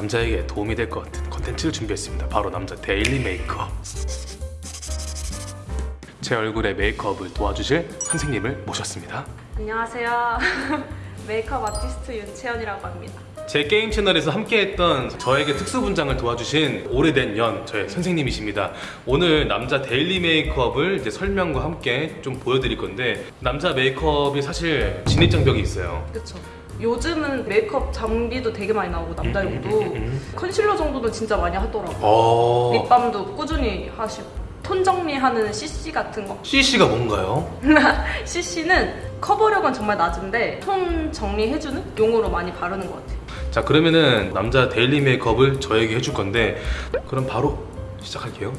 남자에게 도움이 될 것 같은 컨텐츠를 준비했습니다. 바로 남자 daily 메이크업. 제 얼굴에 메이크업을 도와주실 선생님을 모셨습니다. 안녕하세요. 메이크업 아티스트 윤채연이라고 합니다. 제 게임 채널에서 함께했던 저에게 특수 분장을 도와주신 오래된 연 저의 선생님이십니다. 오늘 남자 daily 메이크업을 이제 설명과 함께 좀 보여드릴 건데 남자 메이크업이 사실 진입 장벽이 있어요. 그쵸. 요즘은 메이크업 장비도 되게 많이 나오고 남자용도 음, 음, 음, 컨실러 정도는 진짜 많이 하더라고요. 어. 립밤도 꾸준히 하시고 톤 정리하는 CC 같은 거 CC가 뭔가요? CC는 커버력은 정말 낮은데 톤 정리해주는 용으로 많이 바르는 것 같아요. 자 그러면은 남자 daily 메이크업을 저에게 해줄 건데 그럼 바로 시작할게요.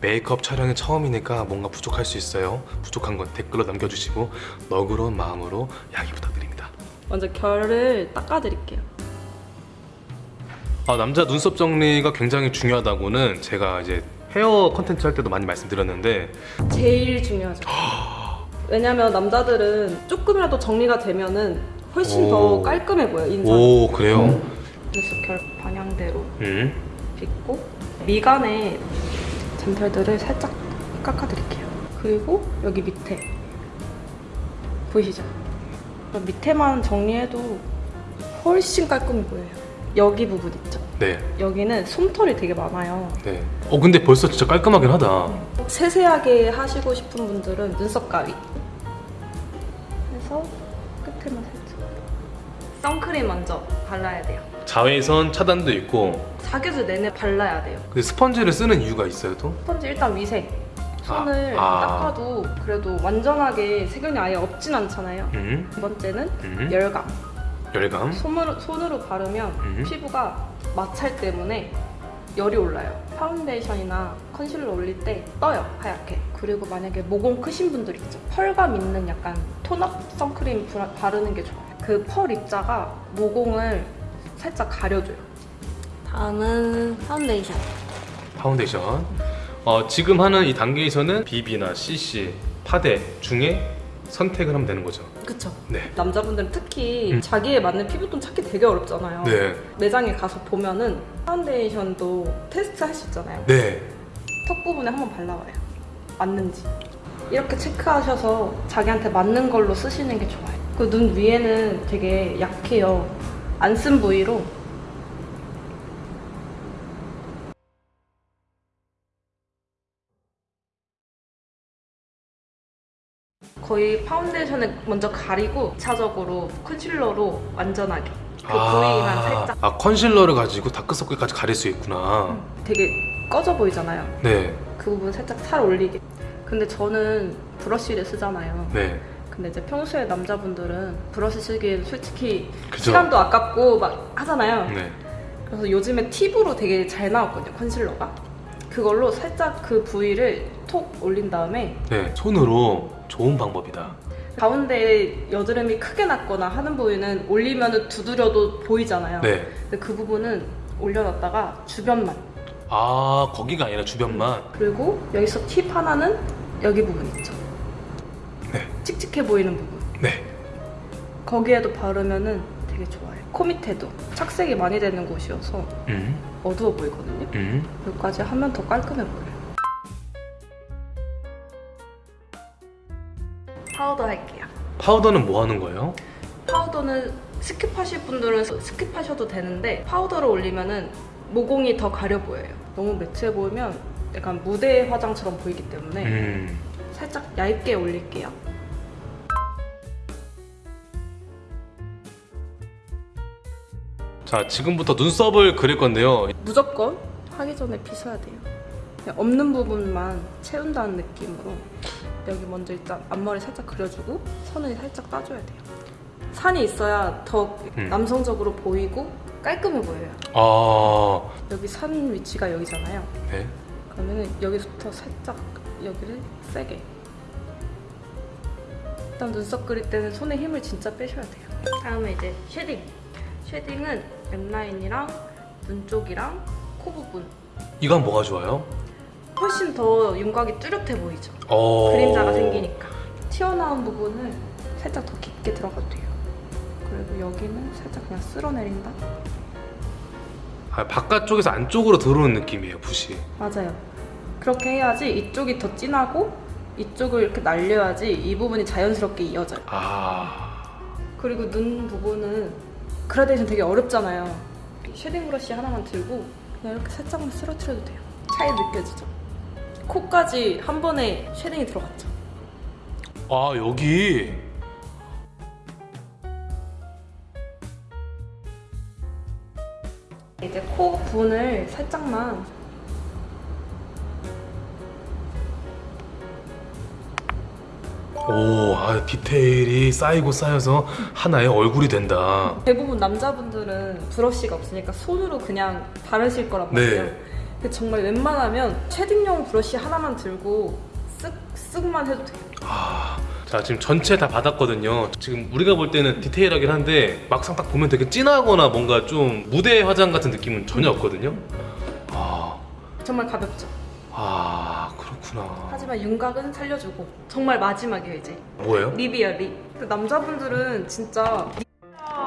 메이크업 촬영이 처음이니까 뭔가 부족할 수 있어요. 부족한 건 댓글로 남겨주시고 너그러운 마음으로 양해 부탁드립니다. 먼저 결을 닦아드릴게요. 아, 남자 눈썹 정리가 굉장히 중요하다고는 제가 이제 헤어 컨텐츠 할 때도 많이 말씀드렸는데 제일 중요하죠. 왜냐면 남자들은 조금이라도 정리가 되면은 훨씬 오. 더 깔끔해 보여 인상. 오 그래요? 그래서 결 방향대로 음. 빗고 미간에 잔털들을 살짝 깎아드릴게요. 그리고 여기 밑에 보이시죠? 그럼 밑에만 정리해도 훨씬 깔끔해 보여요. 여기 부분 있죠? 네. 여기는 솜털이 되게 많아요. 네. 어 근데 벌써 진짜 깔끔하긴 하다. 세세하게 하시고 싶은 분들은 눈썹 가위 해서 끝에만 살짝 선크림 먼저 발라야 돼요. 자외선 차단도 있고 사계절 내내 발라야 돼요. 근데 스펀지를 쓰는 이유가 있어요 또? 스펀지 일단 위생. 손을 아, 아. 닦아도 그래도 완전하게 세균이 아예 없진 않잖아요. 음. 두 번째는 음. 열감. 열감. 손으로, 손으로 바르면 음. 피부가 마찰 때문에 열이 올라요. 파운데이션이나 컨실러 올릴 때 떠요, 하얗게. 그리고 만약에 모공 크신 분들 있죠. 펄감 있는 약간 tone up 선크림 바- 바르는 게 좋아요. 그 펄 입자가 모공을 살짝 가려줘요. 다음은 파운데이션. 파운데이션. 어, 지금 하는 이 단계에서는 BB나 CC, 파데 중에 선택을 하면 되는 거죠. 그쵸. 네. 남자분들은 특히 음. 자기에 맞는 피부톤 찾기 되게 어렵잖아요. 네. 매장에 가서 보면은 파운데이션도 테스트 할 수 있잖아요. 네. 턱 부분에 한번 발라봐요. 맞는지. 이렇게 체크하셔서 자기한테 맞는 걸로 쓰시는 게 좋아요. 그 눈 위에는 되게 약해요. 안 쓴 부위로 거의 파운데이션을 먼저 가리고 2차적으로 컨실러로 완전하게 그 부위만 살짝 아 컨실러를 가지고 다크서클까지 가릴 수 있구나. 되게 꺼져 보이잖아요. 네. 그 부분 살짝 살 올리게. 근데 저는 브러쉬를 쓰잖아요. 네. 근데 이제 평소에 남자분들은 브러쉬 쓰기엔 솔직히 그죠. 시간도 아깝고 막 하잖아요. 네. 그래서 요즘에 팁으로 되게 잘 나왔거든요, 컨실러가. 그걸로 살짝 그 부위를 톡 올린 다음에 네. 손으로 좋은 방법이다. 가운데 여드름이 크게 났거나 하는 부위는 올리면 두드려도 보이잖아요. 네. 근데 그 부분은 올려놨다가 주변만. 아 거기가 아니라 주변만. 그리고 여기서 팁 하나는 여기 부분 있죠. 네. 칙칙해 보이는 부분. 네. 거기에도 바르면은 되게 좋아요. 코 밑에도 착색이 많이 되는 곳이어서 음. 어두워 보이거든요. 음. 여기까지 하면 더 깔끔해 보여요. 파우더 할게요. 파우더는 뭐 하는 거예요? 파우더는 skip하실 분들은 skip하셔도 되는데 파우더를 올리면은 모공이 더 가려 보여요. 너무 매트해 보이면 약간 무대 화장처럼 보이기 때문에 음. 살짝 얇게 올릴게요. 자 지금부터 눈썹을 그릴 건데요. 무조건 하기 전에 빗어야 돼요. 없는 부분만 채운다는 느낌으로 여기 먼저 일단 앞머리 살짝 그려주고 선을 살짝 따줘야 돼요. 산이 있어야 더 음. 남성적으로 보이고 깔끔해 보여요. 아. 여기 산 위치가 여기잖아요. 네. 그러면 여기부터 살짝 여기를 세게. 일단 눈썹 그릴 때는 손에 힘을 진짜 빼셔야 돼요. 다음에 이제 shading. shading은 랩라인이랑 눈 쪽이랑 코 부분. 이건 뭐가 좋아요? 훨씬 더 윤곽이 뚜렷해 보이죠. 어. 그림자가 생기니까. 튀어나온 부분을 살짝 더 깊게 들어가도 돼요. 그리고 여기는 살짝 그냥 쓸어내린다. 아, 바깥쪽에서 안쪽으로 들어오는 느낌이에요 붓이 맞아요. 그렇게 해야지 이쪽이 더 진하고 이쪽을 이렇게 날려야지 이 부분이 자연스럽게 이어져요. 아 그리고 눈 부분은 그라데이션 되게 어렵잖아요. shading 브러쉬 하나만 들고 그냥 이렇게 살짝만 쓰러뜨려도 돼요. 차이 느껴지죠? 코까지 한 번에 shading이 들어갔죠. 아 여기 이제 코 부분을 살짝만 오 아, 디테일이 쌓이고 쌓여서 하나의 얼굴이 된다 대부분 남자분들은 브러쉬가 없으니까 손으로 그냥 바르실 거란 말이에요. 네. 근데 정말 웬만하면 쉐딩용 브러쉬 하나만 들고 쓱 쓱만 해도 돼요. 아, 자 지금 전체 다 받았거든요. 지금 우리가 볼 때는 디테일하긴 한데 막상 딱 보면 되게 진하거나 뭔가 좀 무대 화장 같은 느낌은 전혀 없거든요. 아, 정말 가볍죠. 아 그렇구나. 하지만 윤곽은 살려주고 정말 마지막이에요 이제 뭐예요? 립이야 립. 남자분들은 진짜 lip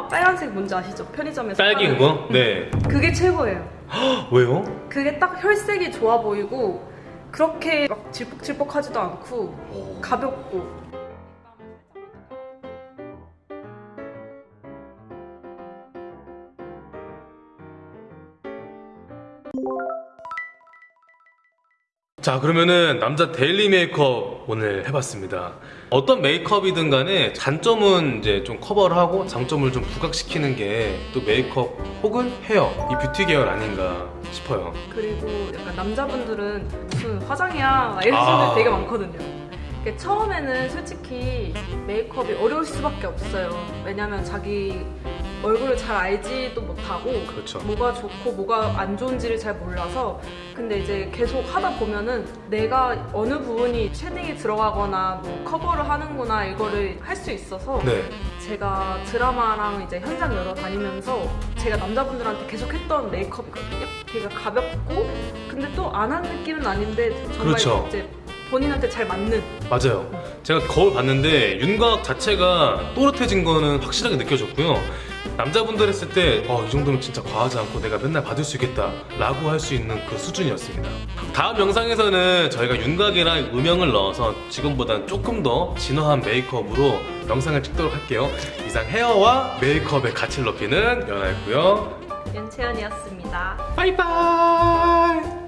빨간색 뭔지 아시죠? 편의점에서 딸기. 그거? 네. 그게 최고예요. 왜요? 그게 딱 혈색이 좋아 보이고 그렇게 막 질퍽질퍽하지도 않고 오. 가볍고 자 그러면은 남자 daily 메이크업 오늘 해봤습니다. 어떤 메이크업이든 간에 단점은 이제 좀 커버를 하고 장점을 좀 부각시키는 게 또 메이크업 혹은 헤어 이 뷰티 계열 아닌가 싶어요. 그리고 약간 남자분들은 무슨 화장이야 막 이런 아. 분들 되게 많거든요. 처음에는 솔직히 메이크업이 어려울 수밖에 없어요. 왜냐면 자기 얼굴을 잘 알지도 못하고 그렇죠. 뭐가 좋고 뭐가 안 좋은지를 잘 몰라서 근데 이제 계속 하다 보면은 내가 어느 부분이 shading이 들어가거나 뭐 커버를 하는구나 이거를 할 수 있어서 네. 제가 드라마랑 이제 현장 열어 다니면서 제가 남자분들한테 계속 했던 메이크업이거든요. 되게 가볍고 근데 또 안 한 느낌은 아닌데 정말 그렇죠. 이제 본인한테 잘 맞는 맞아요. 제가 거울 봤는데 윤곽 자체가 또렷해진 거는 확실하게 느껴졌고요. 남자분들 했을 때, 어, 이 정도면 진짜 과하지 않고 내가 맨날 받을 수 있겠다. 라고 할 수 있는 그 수준이었습니다. 다음 영상에서는 저희가 윤곽이랑 음영을 넣어서 지금보다는 조금 더 진화한 메이크업으로 영상을 찍도록 할게요. 이상 헤어와 메이크업의 가치를 높이는 연아였고요. 연채연이었습니다. 바이바이!